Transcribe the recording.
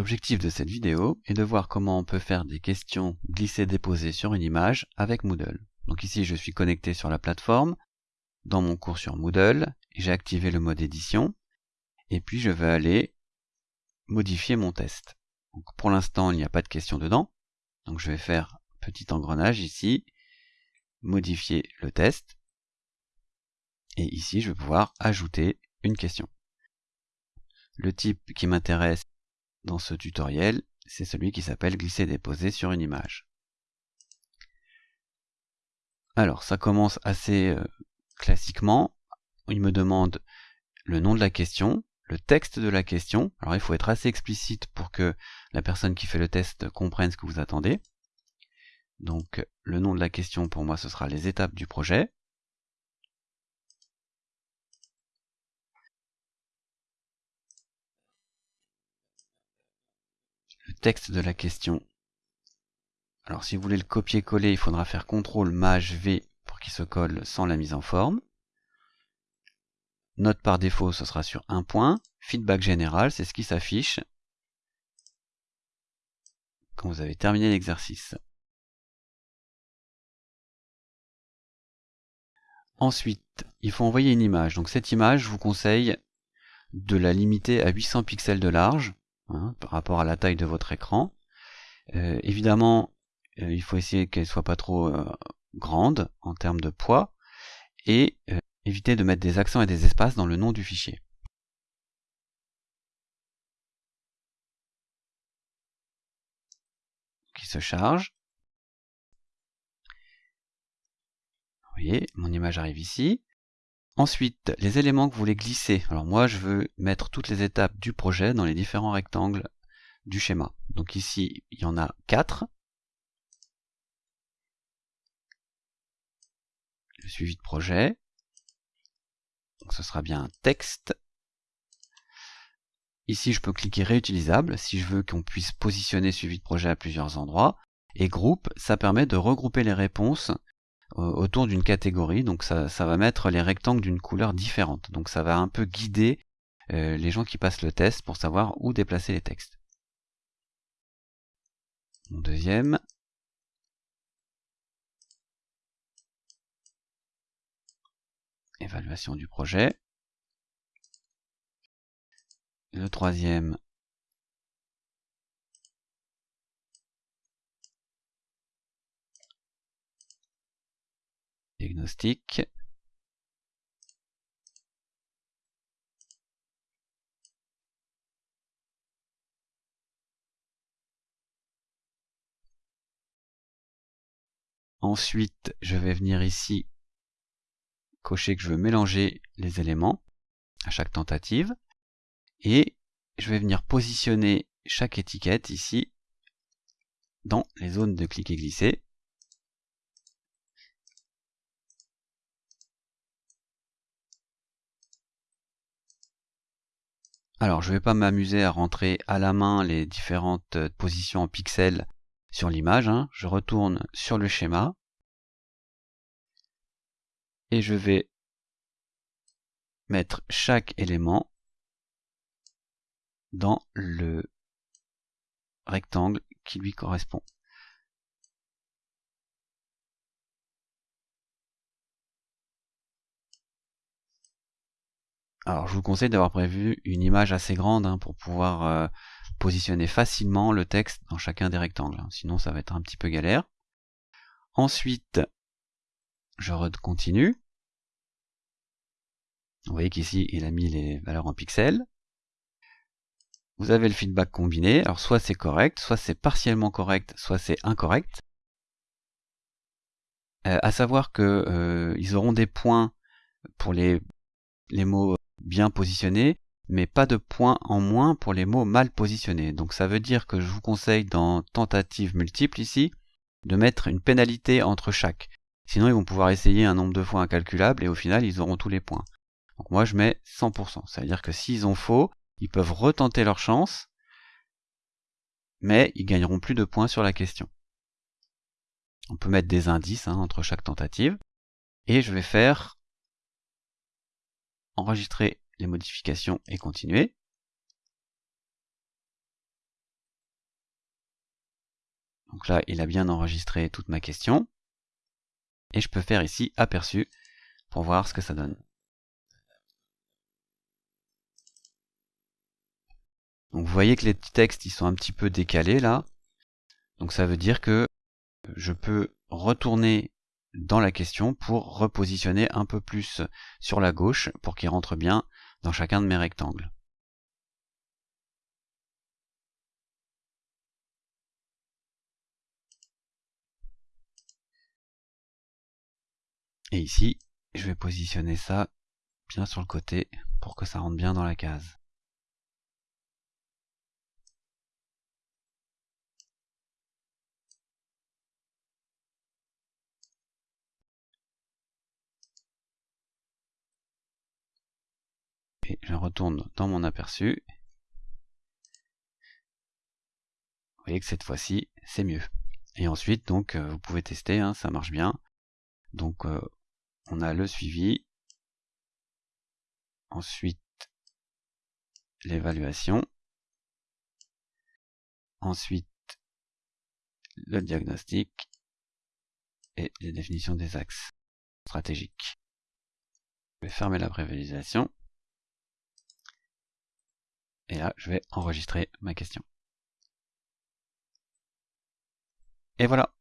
L'objectif de cette vidéo est de voir comment on peut faire des questions glisser-déposer sur une image avec Moodle. Donc ici je suis connecté sur la plateforme, dans mon cours sur Moodle, j'ai activé le mode édition, et puis je vais aller modifier mon test. Pour l'instant il n'y a pas de question dedans, donc je vais faire petit engrenage ici, modifier le test, et ici je vais pouvoir ajouter une question. Le type qui m'intéresse dans ce tutoriel, c'est celui qui s'appelle glisser-déposer sur une image. Alors, ça commence assez euh, classiquement. Il me demande le nom de la question, le texte de la question. Alors, il faut être assez explicite pour que la personne qui fait le test comprenne ce que vous attendez. Donc, le nom de la question, pour moi, ce sera les étapes du projet. Texte de la question. Alors si vous voulez le copier-coller, il faudra faire CTRL MAJ V pour qu'il se colle sans la mise en forme. Note par défaut, ce sera sur un point. Feedback général, c'est ce qui s'affiche quand vous avez terminé l'exercice. Ensuite, il faut envoyer une image. Donc cette image, je vous conseille de la limiter à 800 pixels de large Hein, par rapport à la taille de votre écran. Euh, évidemment, euh, il faut essayer qu'elle soit pas trop euh, grande en termes de poids et éviter de mettre des accents et des espaces dans le nom du fichier. Qui se charge. Vous voyez, mon image arrive ici. Ensuite, les éléments que vous voulez glisser. Alors moi, je veux mettre toutes les étapes du projet dans les différents rectangles du schéma. Donc ici, il y en a 4. Le suivi de projet. Ce sera bien texte. Ici, je peux cliquer réutilisable si je veux qu'on puisse positionner suivi de projet à plusieurs endroits. Et groupe, ça permet de regrouper les réponses autour d'une catégorie. Donc ça, va mettre les rectangles d'une couleur différente. Donc ça va un peu guider euh, les gens qui passent le test pour savoir où déplacer les textes. deuxième. Évaluation du projet. Le troisième, diagnostic. Ensuite, je vais venir ici cocher que je veux mélanger les éléments à chaque tentative. Et je vais venir positionner chaque étiquette ici dans les zones de clic et glisser. Alors, je ne vais pas m'amuser à rentrer à la main les différentes euh, positions en pixels sur l'image. Hein. Je retourne sur le schéma. Et je vais mettre chaque élément dans le rectangle qui lui correspond. Alors je vous conseille d'avoir prévu une image assez grande hein, pour pouvoir euh, positionner facilement le texte dans chacun des rectangles. Hein. Sinon ça va être un petit peu galère. Ensuite, je continue. Vous voyez qu'ici il a mis les valeurs en pixels. Vous avez le feedback combiné. Alors soit c'est correct, soit c'est partiellement correct, soit c'est incorrect. Euh, à savoir que euh, ils auront des points pour les, les mots bien positionnés, mais pas de points en moins pour les mots mal positionnés. Donc ça veut dire que je vous conseille dans tentative multiple ici, de mettre une pénalité entre chaque. Sinon ils vont pouvoir essayer un nombre de fois incalculable et au final ils auront tous les points. Donc moi je mets 100%. Ça veut dire que s'ils ont faux, ils peuvent retenter leur chance, mais ils gagneront plus de points sur la question. On peut mettre des indices hein, entre chaque tentative. Et je vais faire enregistrer les modifications et continuer. Donc là, il a bien enregistré toute ma question. Et je peux faire ici aperçu pour voir ce que ça donne. Donc vous voyez que les textes ils sont un petit peu décalés là. Donc ça veut dire que je peux retourner dans la question pour repositionner un peu plus sur la gauche pour qu'il rentre bien dans chacun de mes rectangles. Et ici, je vais positionner ça bien sur le côté pour que ça rentre bien dans la case. Je retourne dans mon aperçu. Vous voyez que cette fois-ci, c'est mieux. Et ensuite, donc, euh, vous pouvez tester, hein, ça marche bien. Donc, euh, on a le suivi, ensuite l'évaluation, ensuite le diagnostic et les définitions des axes stratégiques. Je vais fermer la prévisualisation et là je vais enregistrer ma question. Et voilà